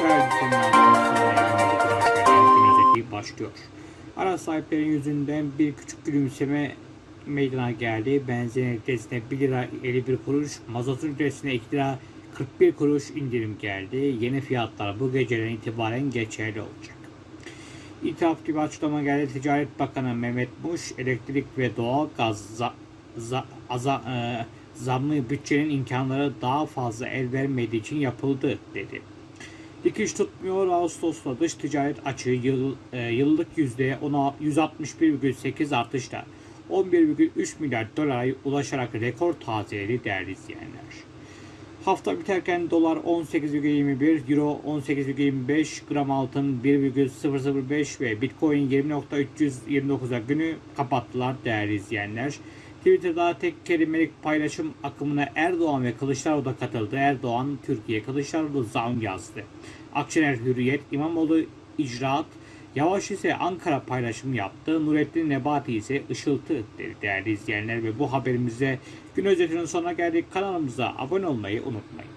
Gün özeti başlıyor. Araç sahiplerinin yüzünden bir küçük gülümseme meydana geldi. Benzin litresine 1 lira 51 kuruş, mazot litresine 2 lira 41 kuruş indirim geldi. Yeni fiyatlar bu geceden itibaren geçerli olacak. İtiraf gibi açıklama geldi. Ticaret Bakanı Mehmet Muş, elektrik ve doğal gaz za, za, aza, e, zammı bütçenin imkanları daha fazla el vermediği için yapıldı dedi. Dikiş tutmuyor. Ağustos'ta dış ticaret açığı yıl, e, yıllık yüzde ona- 161,8 artışla 11,3 milyar dolara ulaşarak rekor tazeledi değerli izleyenler. Hafta biterken dolar 18,21, euro 18,25, gram altın 1,005 ve bitcoin 20.329'a günü kapattılar değerli izleyenler. Twitter'da tek kelimelik paylaşım akımına Erdoğan ve Kılıçdaroğlu da katıldı. Erdoğan, Türkiye, Kılıçdaroğlu zam yazdı. Akşener Hürriyet, İmamoğlu icraat, Yavaş ise Ankara paylaşım yaptı. Nurettin Nebati ise ışıltı dedi değerli izleyenler ve bu haberimize gün özetinin sonuna geldik. Kanalımıza abone olmayı unutmayın.